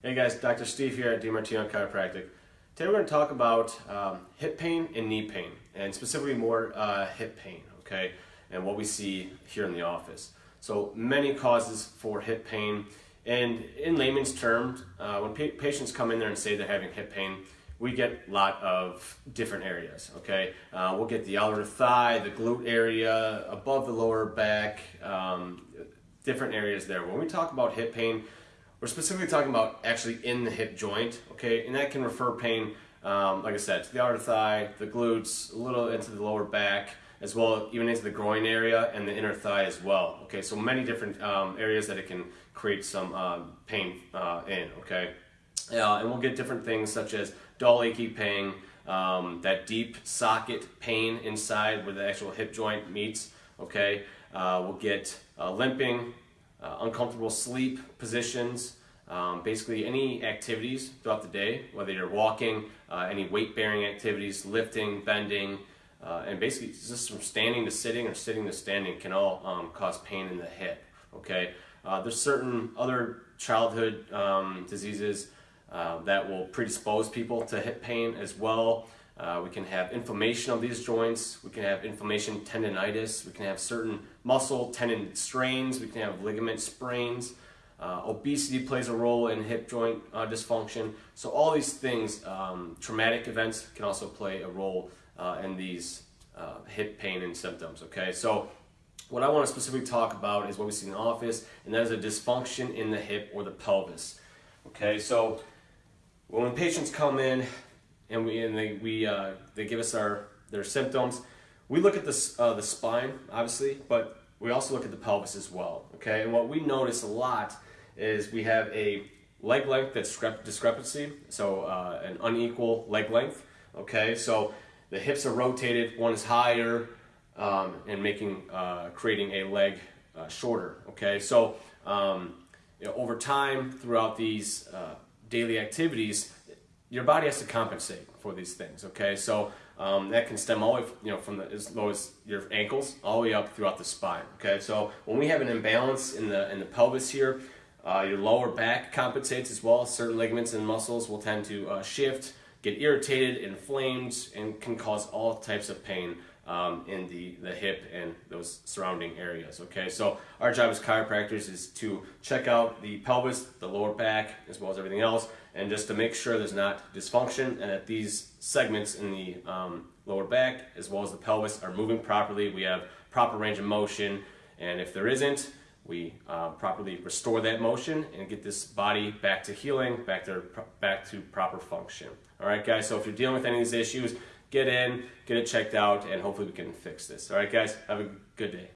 Hey guys, Dr. Steve here at DiMartino Chiropractic. Today we're going to talk about um, hip pain and knee pain, and specifically more uh, hip pain, okay, and what we see here in the office. So many causes for hip pain, and in layman's terms, uh, when pa patients come in there and say they're having hip pain, we get a lot of different areas, okay? Uh, we'll get the outer thigh, the glute area, above the lower back, um, different areas there. When we talk about hip pain, we're specifically talking about actually in the hip joint, okay? And that can refer pain, um, like I said, to the outer thigh, the glutes, a little into the lower back, as well even into the groin area and the inner thigh as well. Okay, so many different um, areas that it can create some uh, pain uh, in. Okay, uh, and we'll get different things such as dull achy pain, um, that deep socket pain inside where the actual hip joint meets. Okay, uh, we'll get uh, limping, uh, uncomfortable sleep positions, um, basically any activities throughout the day, whether you're walking, uh, any weight bearing activities, lifting, bending, uh, and basically just from standing to sitting or sitting to standing can all um, cause pain in the hip. Okay, uh, there's certain other childhood um, diseases uh, that will predispose people to hip pain as well. Uh, we can have inflammation of these joints. We can have inflammation tendonitis. We can have certain muscle tendon strains. We can have ligament sprains. Uh, obesity plays a role in hip joint uh, dysfunction. So all these things, um, traumatic events can also play a role uh, in these uh, hip pain and symptoms. Okay, so what I want to specifically talk about is what we see in the office, and that is a dysfunction in the hip or the pelvis. Okay, so when patients come in, and we and they we uh, they give us our their symptoms. We look at the uh, the spine, obviously, but we also look at the pelvis as well. Okay, and what we notice a lot is we have a leg length that's discrepancy, so uh, an unequal leg length. Okay, so the hips are rotated, one is higher, um, and making uh, creating a leg uh, shorter. Okay, so um, you know, over time throughout these uh, daily activities your body has to compensate for these things. Okay, so um, that can stem all the way, you know, from the, as low as your ankles all the way up throughout the spine. Okay, so when we have an imbalance in the in the pelvis here, uh, your lower back compensates as well. Certain ligaments and muscles will tend to uh, shift, get irritated, inflamed, and can cause all types of pain um, in the, the hip and those surrounding areas. Okay, so our job as chiropractors is to check out the pelvis, the lower back, as well as everything else, and just to make sure there's not dysfunction and that these segments in the um, lower back as well as the pelvis are moving properly. We have proper range of motion, and if there isn't, we uh, properly restore that motion and get this body back to healing, back to back to proper function. All right, guys. So if you're dealing with any of these issues, get in, get it checked out, and hopefully we can fix this. All right, guys, have a good day.